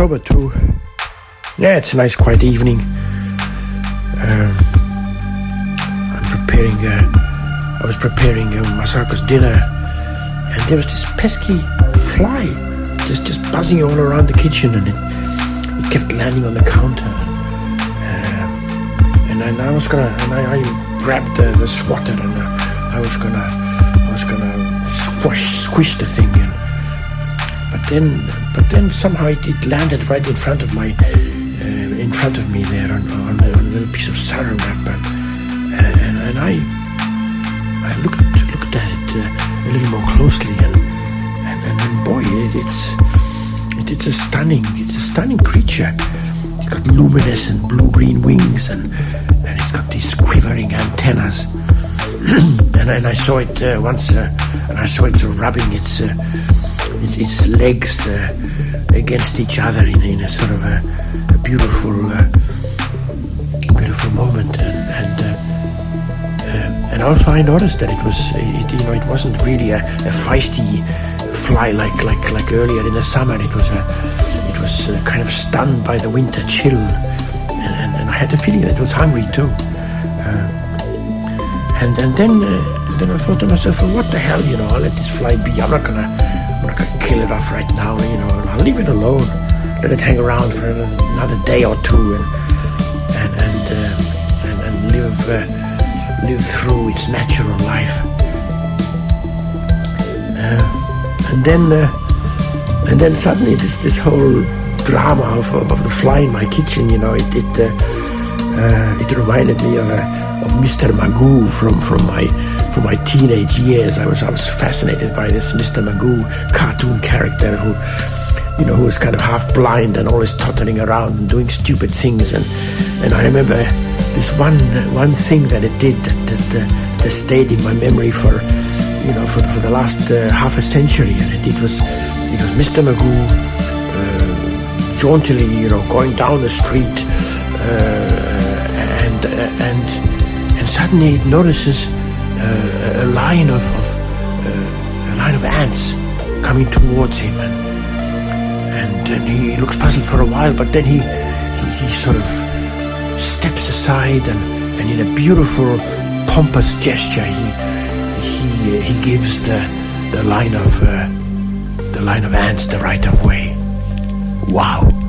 October too. Yeah, it's a nice quiet evening. Um, I'm preparing. Uh, I was preparing uh, Masako's dinner, and there was this pesky fly just just buzzing all around the kitchen, and it, it kept landing on the counter. Uh, and, I was gonna, and I, I grabbed the, the swatter, and I was gonna, I was gonna squash, squish the thing, and but then, but then somehow it, it landed right in front of my, uh, in front of me there on, on, a, on a little piece of saran wrap, and and, and I, I looked looked at it uh, a little more closely, and and, and, and boy, it, it's it, it's a stunning, it's a stunning creature. It's got luminescent blue-green wings, and and it's got these quivering antennas. and, and I saw it uh, once, uh, and I saw it rubbing its uh, its, its legs uh, against each other in, in a sort of a, a beautiful, uh, beautiful moment, and and, uh, uh, and also I noticed that it was, it, you know, it wasn't really a, a feisty fly like like like earlier in the summer. It was a, it was uh, kind of stunned by the winter chill, and, and, and I had the feeling that it was hungry too. Uh, and and then uh, then I thought to myself, well, what the hell, you know? I'll let this fly be. I'm not gonna kill it off right now, you know. I'll leave it alone. Let it hang around for another day or two, and and and uh, and, and live uh, live through its natural life. Uh, and then uh, and then suddenly this this whole drama of, of, the fly in my kitchen, you know, it it uh, uh, it reminded me of of Mr. Magoo from from my from my teenage years. I was I was fascinated by this Mr. Magoo cartoon character who you know who was kind of half blind and always tottering around and doing stupid things and and I remember this one one thing that it did that that, uh, that stayed in my memory for you know for, for the last uh, half a century and it, it was it was Mr. Magoo uh, jauntily you know going down the street and and and suddenly it notices uh, a line of, of uh, a line of ants coming towards him, and and then he looks puzzled for a while, but then he he, he sort of steps aside, and, and in a beautiful, pompous gesture, he he uh, he gives the the line of uh, the line of ants the right of way. Wow.